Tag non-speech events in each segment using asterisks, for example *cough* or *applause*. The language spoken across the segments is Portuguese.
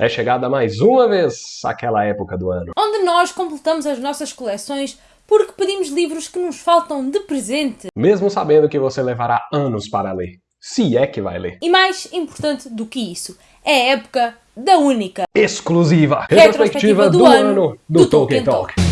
É chegada mais uma vez aquela época do ano. Onde nós completamos as nossas coleções porque pedimos livros que nos faltam de presente. Mesmo sabendo que você levará anos para ler. Se é que vai ler. E mais importante do que isso, é a época da única, exclusiva retrospectiva, do, do, ano do, do Tolkien Talk. Talk.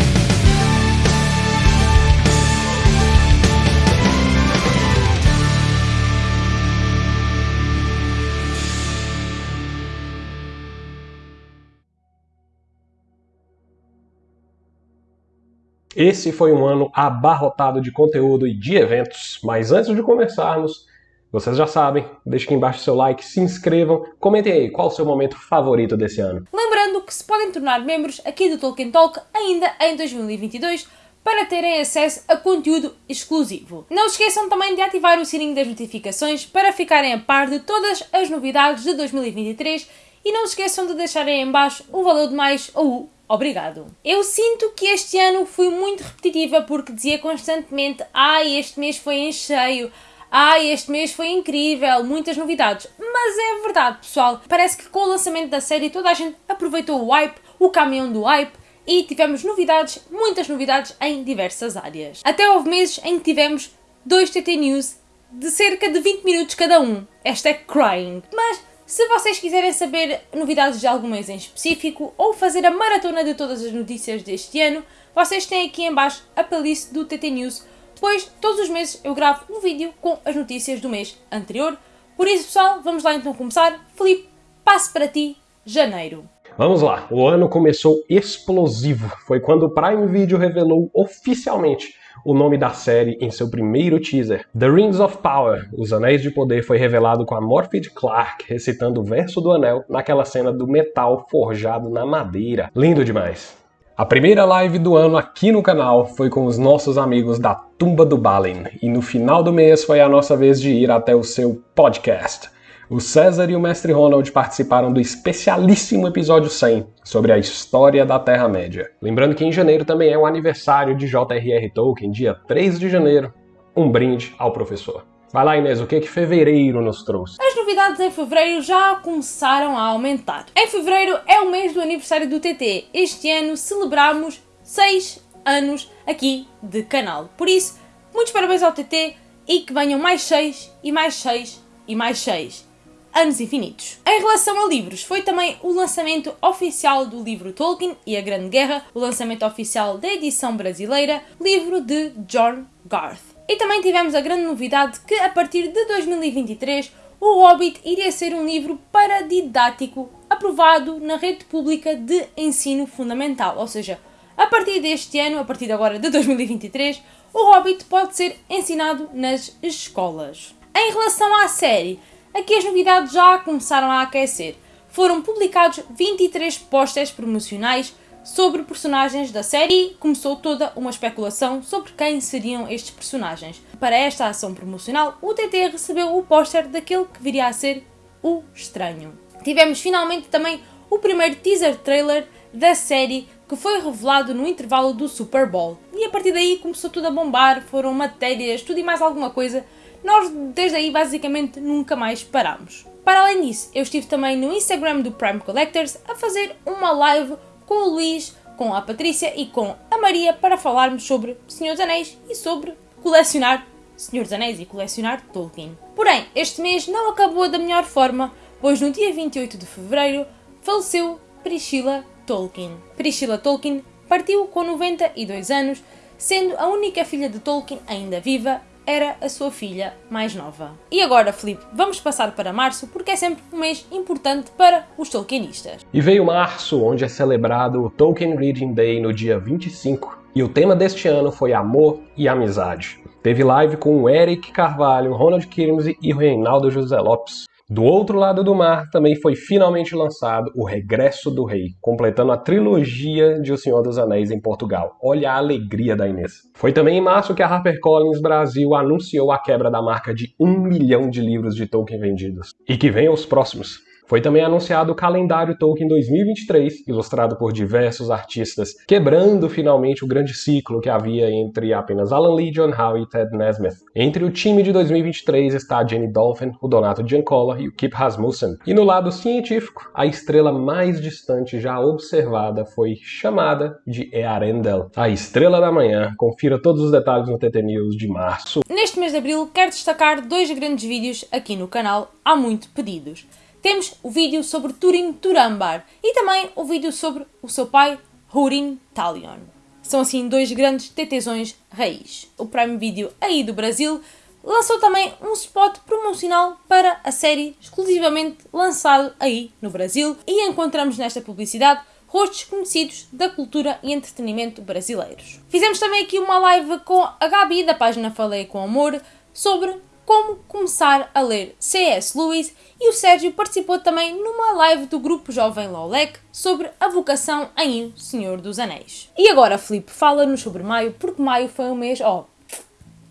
Esse foi um ano abarrotado de conteúdo e de eventos, mas antes de começarmos, vocês já sabem, deixem aqui embaixo seu like, se inscrevam, comentem aí qual o seu momento favorito desse ano. Lembrando que se podem tornar membros aqui do Tolkien Talk ainda em 2022 para terem acesso a conteúdo exclusivo. Não esqueçam também de ativar o sininho das notificações para ficarem a par de todas as novidades de 2023 e não esqueçam de deixarem em baixo o valor de mais ou o Obrigado. Eu sinto que este ano fui muito repetitiva porque dizia constantemente ai, este mês foi em cheio, ai, este mês foi incrível, muitas novidades. Mas é verdade, pessoal. Parece que com o lançamento da série toda a gente aproveitou o hype, o caminhão do hype, e tivemos novidades, muitas novidades em diversas áreas. Até houve meses em que tivemos dois TT News de cerca de 20 minutos cada um. Esta é crying. Mas se vocês quiserem saber novidades de algum mês em específico ou fazer a maratona de todas as notícias deste ano, vocês têm aqui em baixo a playlist do TT News, pois todos os meses eu gravo um vídeo com as notícias do mês anterior. Por isso, pessoal, vamos lá então começar. Felipe, passo para ti, janeiro. Vamos lá, o ano começou explosivo. Foi quando o Prime Video revelou oficialmente o nome da série em seu primeiro teaser. The Rings of Power, Os Anéis de Poder, foi revelado com a Morphed Clark recitando o verso do anel naquela cena do metal forjado na madeira. Lindo demais. A primeira live do ano aqui no canal foi com os nossos amigos da Tumba do Balin, e no final do mês foi a nossa vez de ir até o seu podcast. O César e o Mestre Ronald participaram do especialíssimo episódio 100 sobre a história da Terra-média. Lembrando que em janeiro também é o aniversário de J.R.R. Tolkien, dia 3 de janeiro. Um brinde ao professor. Vai lá, Inês, o que que fevereiro nos trouxe? As novidades em fevereiro já começaram a aumentar. Em fevereiro é o mês do aniversário do TT. Este ano celebramos 6 anos aqui de canal. Por isso, muitos parabéns ao TT e que venham mais 6 e mais 6 e mais 6 anos infinitos. Em relação a livros, foi também o lançamento oficial do livro Tolkien e a Grande Guerra, o lançamento oficial da edição brasileira, livro de John Garth. E também tivemos a grande novidade que a partir de 2023 o Hobbit iria ser um livro paradidático aprovado na rede pública de ensino fundamental, ou seja, a partir deste ano, a partir de agora de 2023, o Hobbit pode ser ensinado nas escolas. Em relação à série, aqui as novidades já começaram a aquecer. Foram publicados 23 posters promocionais sobre personagens da série começou toda uma especulação sobre quem seriam estes personagens. Para esta ação promocional, o TT recebeu o póster daquele que viria a ser o Estranho. Tivemos finalmente também o primeiro teaser trailer da série que foi revelado no intervalo do Super Bowl. E a partir daí começou tudo a bombar, foram matérias, tudo e mais alguma coisa nós desde aí basicamente nunca mais paramos. Para além disso, eu estive também no Instagram do Prime Collectors a fazer uma live com o Luís, com a Patrícia e com a Maria para falarmos sobre Senhor dos Anéis e sobre colecionar Senhor dos Anéis e colecionar Tolkien. Porém, este mês não acabou da melhor forma, pois no dia 28 de fevereiro faleceu Priscilla Tolkien. Priscilla Tolkien partiu com 92 anos, sendo a única filha de Tolkien ainda viva era a sua filha mais nova. E agora, Felipe, vamos passar para março porque é sempre um mês importante para os Tolkienistas. E veio março, onde é celebrado o Tolkien Reading Day no dia 25, e o tema deste ano foi amor e amizade. Teve live com o Eric Carvalho, Ronald Kirmsey e Reinaldo José Lopes. Do outro lado do mar também foi finalmente lançado O Regresso do Rei, completando a trilogia de O Senhor dos Anéis em Portugal. Olha a alegria da Inês. Foi também em março que a HarperCollins Brasil anunciou a quebra da marca de um milhão de livros de Tolkien vendidos. E que venham os próximos. Foi também anunciado o calendário Tolkien 2023, ilustrado por diversos artistas, quebrando finalmente o grande ciclo que havia entre apenas Alan Lee, John Howe e Ted Nesmith. Entre o time de 2023 está Jenny Dolphin, o Donato Giancola e o Kip Rasmussen. E no lado científico, a estrela mais distante já observada foi chamada de Earendel, a estrela da manhã. Confira todos os detalhes no TT News de março. Neste mês de abril, quero destacar dois grandes vídeos aqui no canal, há muito pedidos. Temos o vídeo sobre Turin Turambar e também o vídeo sobre o seu pai, Hurin Talion. São assim dois grandes tetezões raiz. O Prime Video aí do Brasil lançou também um spot promocional para a série exclusivamente lançado aí no Brasil e encontramos nesta publicidade rostos conhecidos da cultura e entretenimento brasileiros. Fizemos também aqui uma live com a Gabi da página Falei com Amor sobre como começar a ler C.S. Lewis e o Sérgio participou também numa live do grupo Jovem Lolec sobre a vocação em O Senhor dos Anéis. E agora, Felipe, fala-nos sobre maio, porque maio foi um mês, ó,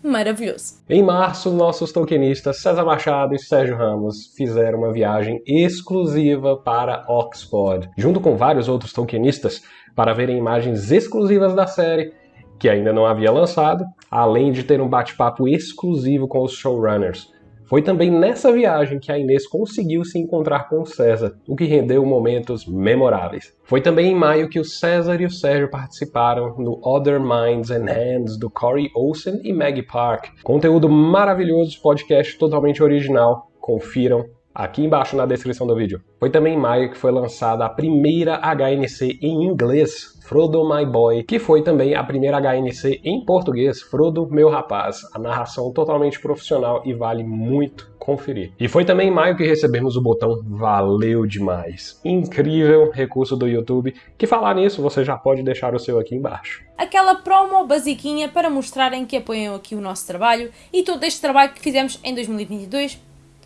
maravilhoso. Em março, nossos tokenistas César Machado e Sérgio Ramos fizeram uma viagem exclusiva para Oxford, junto com vários outros tokenistas, para verem imagens exclusivas da série que ainda não havia lançado, além de ter um bate-papo exclusivo com os showrunners. Foi também nessa viagem que a Inês conseguiu se encontrar com o César, o que rendeu momentos memoráveis. Foi também em maio que o César e o Sérgio participaram no Other Minds and Hands do Corey Olsen e Maggie Park. Conteúdo maravilhoso, podcast totalmente original. Confiram aqui embaixo na descrição do vídeo. Foi também em maio que foi lançada a primeira HNC em inglês Frodo My Boy, que foi também a primeira HNC em português, Frodo Meu Rapaz. A narração totalmente profissional e vale muito conferir. E foi também em maio que recebemos o botão Valeu Demais. Incrível recurso do YouTube, que falar nisso você já pode deixar o seu aqui embaixo. Aquela promo basiquinha para mostrarem que apoiam aqui o nosso trabalho e todo este trabalho que fizemos em 2022.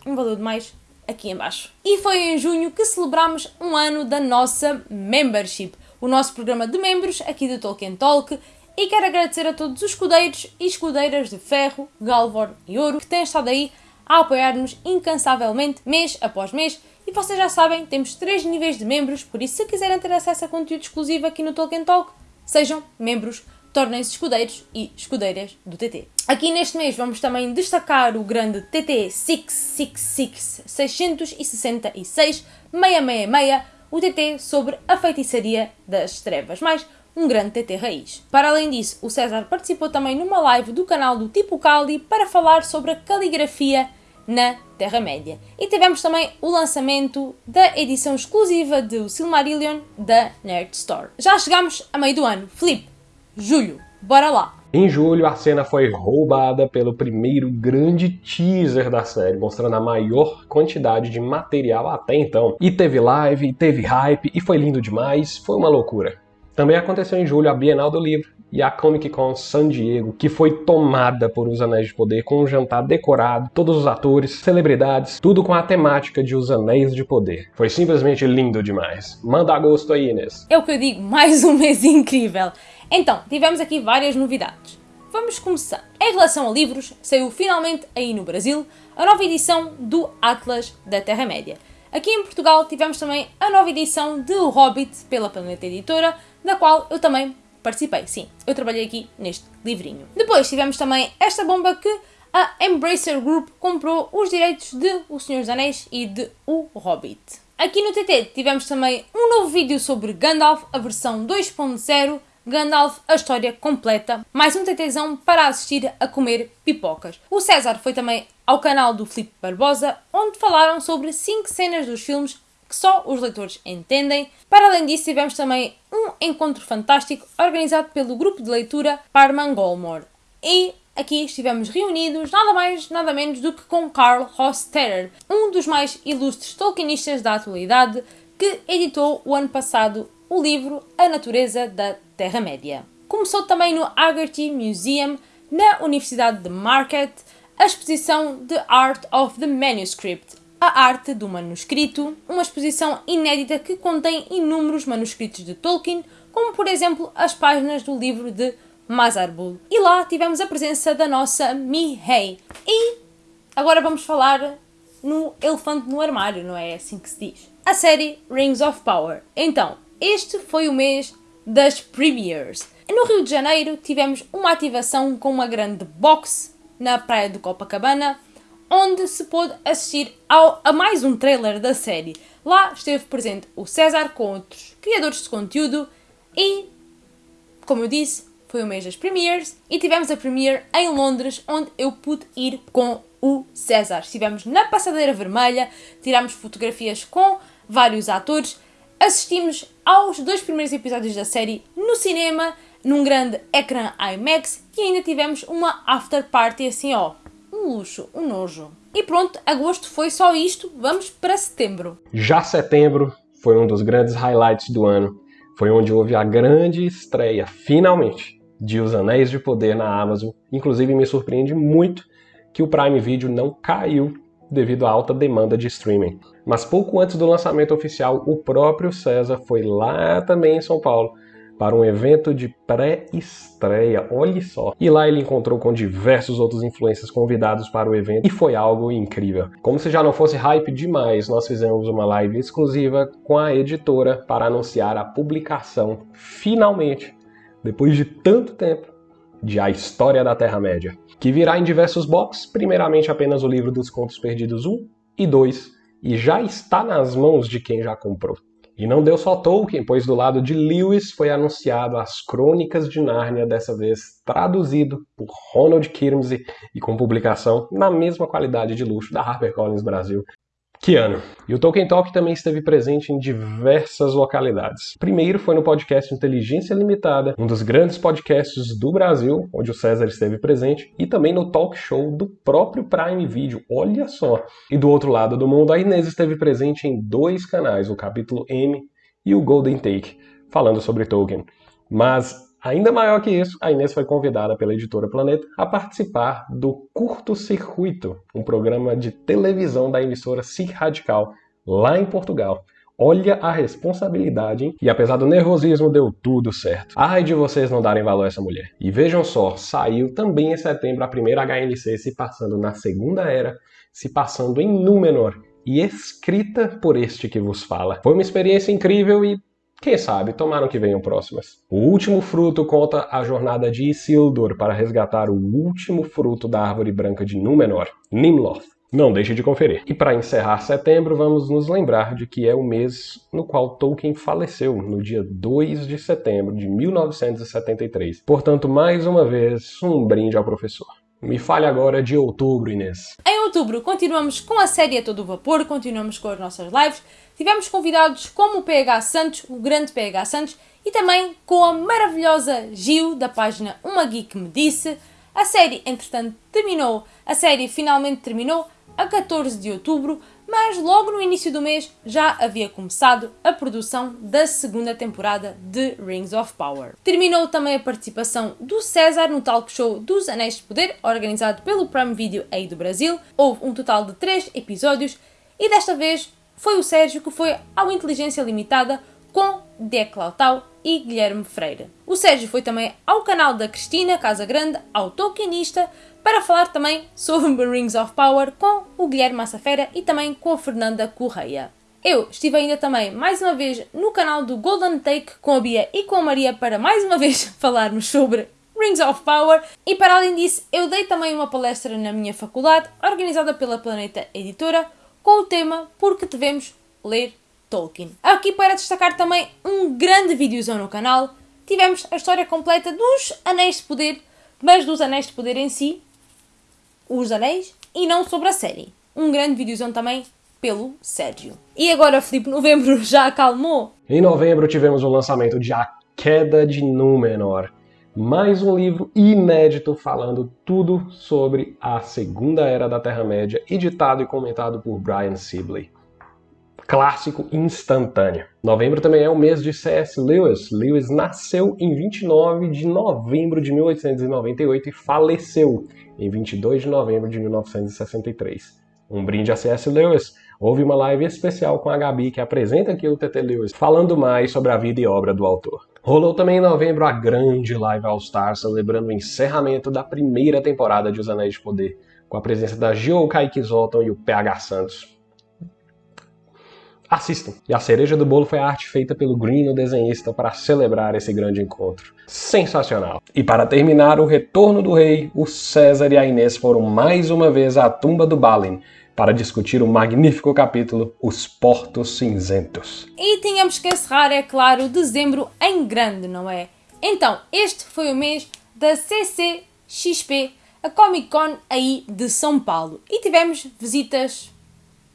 Um valeu demais aqui embaixo. E foi em junho que celebramos um ano da nossa membership o nosso programa de membros aqui do Tolkien Talk e quero agradecer a todos os escudeiros e escudeiras de ferro, galvor e ouro que têm estado aí a apoiar-nos incansavelmente, mês após mês. E vocês já sabem, temos três níveis de membros, por isso se quiserem ter acesso a conteúdo exclusivo aqui no Tolkien Talk, sejam membros, tornem-se escudeiros e escudeiras do TT. Aqui neste mês vamos também destacar o grande TT 666 666 666 o TT sobre a feitiçaria das trevas, mais um grande TT raiz. Para além disso, o César participou também numa live do canal do Tipo Cali para falar sobre a caligrafia na Terra-média. E tivemos também o lançamento da edição exclusiva do Silmarillion da Nerd Store. Já chegamos a meio do ano. Felipe, julho, bora lá! Em julho, a cena foi roubada pelo primeiro grande teaser da série, mostrando a maior quantidade de material até então. E teve live, teve hype, e foi lindo demais, foi uma loucura. Também aconteceu em julho a Bienal do Livro e a Comic Con San Diego, que foi tomada por Os Anéis de Poder, com um jantar decorado, todos os atores, celebridades, tudo com a temática de Os Anéis de Poder. Foi simplesmente lindo demais. Manda agosto aí, Inês. É o que eu digo, mais um mês *laughs* incrível. Então, tivemos aqui várias novidades. Vamos começar. Em relação a livros, saiu finalmente aí no Brasil a nova edição do Atlas da Terra-média. Aqui em Portugal tivemos também a nova edição de O Hobbit pela Planeta Editora, da qual eu também participei. Sim, eu trabalhei aqui neste livrinho. Depois tivemos também esta bomba que a Embracer Group comprou os direitos de O Senhor dos Anéis e de O Hobbit. Aqui no TT tivemos também um novo vídeo sobre Gandalf, a versão 2.0 Gandalf, a história completa, mais um TTzão para assistir a comer pipocas. O César foi também ao canal do Filipe Barbosa, onde falaram sobre 5 cenas dos filmes que só os leitores entendem. Para além disso, tivemos também um encontro fantástico organizado pelo grupo de leitura Parman Golmore. E aqui estivemos reunidos nada mais, nada menos do que com Carl Hostetter, um dos mais ilustres Tolkienistas da atualidade, que editou o ano passado o livro A Natureza da Terra-média. Começou também no Haggerty Museum, na Universidade de Marquette, a exposição The Art of the Manuscript, a arte do manuscrito, uma exposição inédita que contém inúmeros manuscritos de Tolkien, como por exemplo as páginas do livro de Mazarbul. E lá tivemos a presença da nossa Mihei. E agora vamos falar no elefante no armário, não é assim que se diz. A série Rings of Power. Então, este foi o mês das premieres. No Rio de Janeiro tivemos uma ativação com uma grande box na praia do Copacabana, onde se pôde assistir ao, a mais um trailer da série. Lá esteve presente o César com outros criadores de conteúdo e, como eu disse, foi o mês das premieres e tivemos a premiere em Londres, onde eu pude ir com o César. Estivemos na passadeira vermelha, tirámos fotografias com vários atores, assistimos aos dois primeiros episódios da série no cinema, num grande ecrã IMAX e ainda tivemos uma after party assim, ó, um luxo, um nojo. E pronto, agosto foi só isto, vamos para setembro. Já setembro foi um dos grandes highlights do ano. Foi onde houve a grande estreia, finalmente, de Os Anéis de Poder na Amazon. Inclusive me surpreende muito que o Prime Video não caiu devido à alta demanda de streaming. Mas pouco antes do lançamento oficial, o próprio César foi lá também em São Paulo para um evento de pré-estreia, olhe só. E lá ele encontrou com diversos outros influencers convidados para o evento e foi algo incrível. Como se já não fosse hype demais, nós fizemos uma live exclusiva com a editora para anunciar a publicação, finalmente, depois de tanto tempo, de A História da Terra-média, que virá em diversos boxes, primeiramente apenas o livro dos Contos Perdidos 1 e 2, e já está nas mãos de quem já comprou. E não deu só Tolkien, pois do lado de Lewis foi anunciado As Crônicas de Nárnia, dessa vez traduzido por Ronald Kirmsey e com publicação na mesma qualidade de luxo da HarperCollins Brasil, que ano? E o Tolkien Talk também esteve presente em diversas localidades. Primeiro foi no podcast Inteligência Limitada, um dos grandes podcasts do Brasil, onde o César esteve presente, e também no talk show do próprio Prime Video, olha só. E do outro lado do mundo, a Inês esteve presente em dois canais, o capítulo M e o Golden Take, falando sobre Tolkien. Mas Ainda maior que isso, a Inês foi convidada pela editora Planeta a participar do Curto Circuito, um programa de televisão da emissora SIC Radical, lá em Portugal. Olha a responsabilidade, hein? E apesar do nervosismo, deu tudo certo. Ai de vocês não darem valor a essa mulher. E vejam só, saiu também em setembro a primeira HNC se passando na Segunda Era, se passando em Númenor e escrita por este que vos fala. Foi uma experiência incrível e quem sabe, tomaram que venham próximas. O último fruto conta a jornada de Isildur para resgatar o último fruto da árvore branca de Númenor, Nimloth. Não deixe de conferir. E para encerrar setembro, vamos nos lembrar de que é o mês no qual Tolkien faleceu, no dia 2 de setembro de 1973. Portanto, mais uma vez, um brinde ao professor. Me fale agora de outubro, Inês. Em outubro, continuamos com a série a todo vapor, continuamos com as nossas lives. Tivemos convidados como o PH Santos, o grande PH Santos, e também com a maravilhosa Gil, da página Uma Geek Me Disse. A série, entretanto, terminou. A série finalmente terminou a 14 de outubro, mas logo no início do mês já havia começado a produção da segunda temporada de Rings of Power. Terminou também a participação do César no talk show dos Anéis de Poder, organizado pelo Prime Video aí do Brasil. Houve um total de 3 episódios e desta vez foi o Sérgio que foi ao Inteligência Limitada com Declautau e Guilherme Freire. O Sérgio foi também ao canal da Cristina Casa Grande, ao Tolkienista, para falar também sobre Rings of Power com o Guilherme Massafera e também com a Fernanda Correia. Eu estive ainda também, mais uma vez, no canal do Golden Take com a Bia e com a Maria para mais uma vez *laughs* falarmos sobre Rings of Power. E para além disso, eu dei também uma palestra na minha faculdade, organizada pela Planeta Editora, com o tema Porque devemos ler Tolkien. Aqui para destacar também um grande videozão no canal. Tivemos a história completa dos Anéis de Poder, mas dos Anéis de Poder em si, os Anéis, e não sobre a série. Um grande videozão também pelo Sérgio. E agora, Felipe, novembro *laughs* já acalmou? Em novembro tivemos o lançamento de A Queda de Númenor, mais um livro inédito falando tudo sobre a Segunda Era da Terra-média, editado e comentado por Brian Sibley. Clássico instantâneo. Novembro também é o mês de C.S. Lewis. Lewis nasceu em 29 de novembro de 1898 e faleceu em 22 de novembro de 1963. Um brinde a C.S. Lewis. Houve uma live especial com a Gabi, que apresenta aqui o TT Lewis, falando mais sobre a vida e obra do autor. Rolou também em novembro a grande Live All Star, celebrando o encerramento da primeira temporada de Os Anéis de Poder, com a presença da Gio Kaique Zoltan e o PH Santos. Assistam! E a cereja do bolo foi a arte feita pelo Green, o desenhista, para celebrar esse grande encontro. Sensacional! E para terminar o retorno do rei, o César e a Inês foram mais uma vez à tumba do Balin, para discutir o magnífico capítulo Os Portos Cinzentos. E tínhamos que encerrar, é claro, dezembro em grande, não é? Então, este foi o mês da CCXP, a Comic Con aí de São Paulo. E tivemos visitas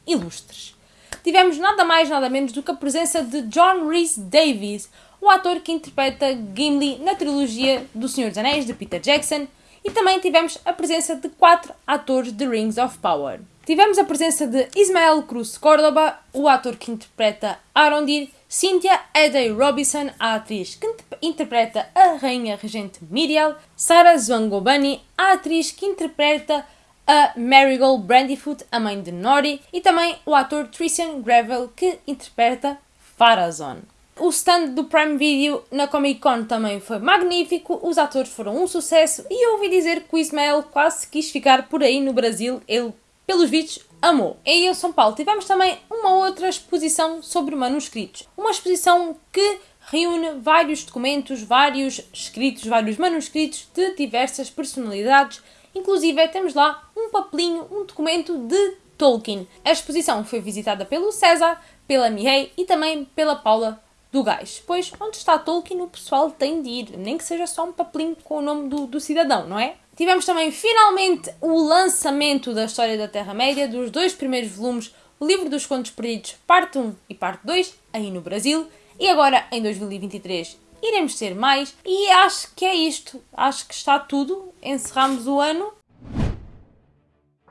ilustres. Tivemos nada mais, nada menos do que a presença de John Rhys Davies, o ator que interpreta Gimli na trilogia do Senhor dos Anéis de Peter Jackson, e também tivemos a presença de quatro atores de Rings of Power. Tivemos a presença de Ismael Cruz Córdoba, o ator que interpreta Arondir, Cynthia Edey Robinson, a atriz que interpreta a rainha regente Miriel, Sarah Zwangobani, a atriz que interpreta a Marigold Brandyfoot, a mãe de Nori, e também o ator Tristan Gravel, que interpreta Farazon. O stand do Prime Video na Comic Con também foi magnífico, os atores foram um sucesso e eu ouvi dizer que o Ismael quase quis ficar por aí no Brasil, ele, pelos vídeos, amou. E em São Paulo tivemos também uma outra exposição sobre manuscritos. Uma exposição que reúne vários documentos, vários escritos, vários manuscritos de diversas personalidades. Inclusive temos lá um papelinho, um documento de Tolkien. A exposição foi visitada pelo César, pela Mihei e também pela Paula do gás. Pois onde está Tolkien o pessoal tem de ir, nem que seja só um papelinho com o nome do, do cidadão, não é? Tivemos também finalmente o lançamento da História da Terra-média, dos dois primeiros volumes, o Livro dos Contos Perdidos, parte 1 e parte 2, aí no Brasil. E agora, em 2023, iremos ter mais. E acho que é isto. Acho que está tudo. Encerramos o ano.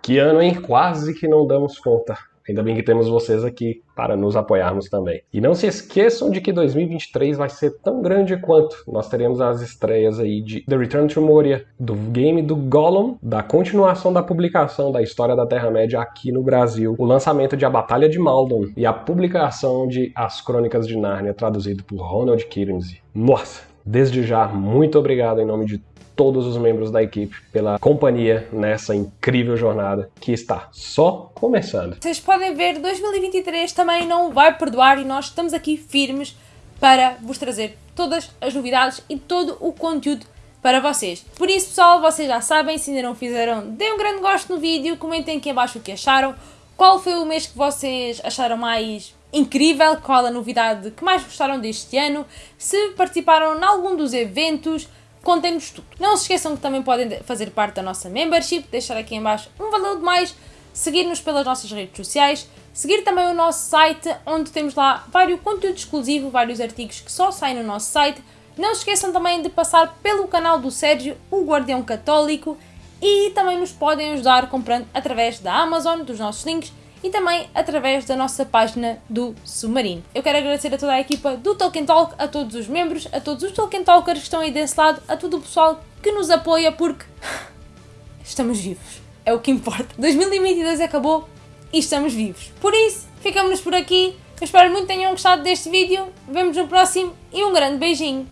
Que ano, hein? Quase que não damos conta. Ainda bem que temos vocês aqui para nos apoiarmos também. E não se esqueçam de que 2023 vai ser tão grande quanto. Nós teremos as estreias aí de The Return to Moria, do game do Gollum, da continuação da publicação da História da Terra-média aqui no Brasil, o lançamento de A Batalha de Maldon e a publicação de As Crônicas de Nárnia, traduzido por Ronald Kinsey. Nossa! Desde já, muito obrigado em nome de todos os membros da equipe pela companhia nessa incrível jornada que está só começando. Vocês podem ver, 2023 também não vai perdoar e nós estamos aqui firmes para vos trazer todas as novidades e todo o conteúdo para vocês. Por isso, pessoal, vocês já sabem, se ainda não fizeram, deem um grande gosto no vídeo, comentem aqui abaixo o que acharam, qual foi o mês que vocês acharam mais incrível, qual a novidade que mais gostaram deste ano, se participaram em algum dos eventos, contem-nos tudo. Não se esqueçam que também podem fazer parte da nossa membership, deixar aqui em baixo um valor de mais, seguir-nos pelas nossas redes sociais, seguir também o nosso site, onde temos lá vários conteúdo exclusivo, vários artigos que só saem no nosso site. Não se esqueçam também de passar pelo canal do Sérgio, o Guardião Católico, e também nos podem ajudar comprando através da Amazon, dos nossos links, e também através da nossa página do Submarino. Eu quero agradecer a toda a equipa do Tolkien Talk, a todos os membros, a todos os Tolkien Talkers que estão aí desse lado, a todo o pessoal que nos apoia porque *laughs* estamos vivos. É o que importa. 2022 acabou e estamos vivos. Por isso, ficamos por aqui. Eu espero muito que tenham gostado deste vídeo. Vemos no próximo e um grande beijinho.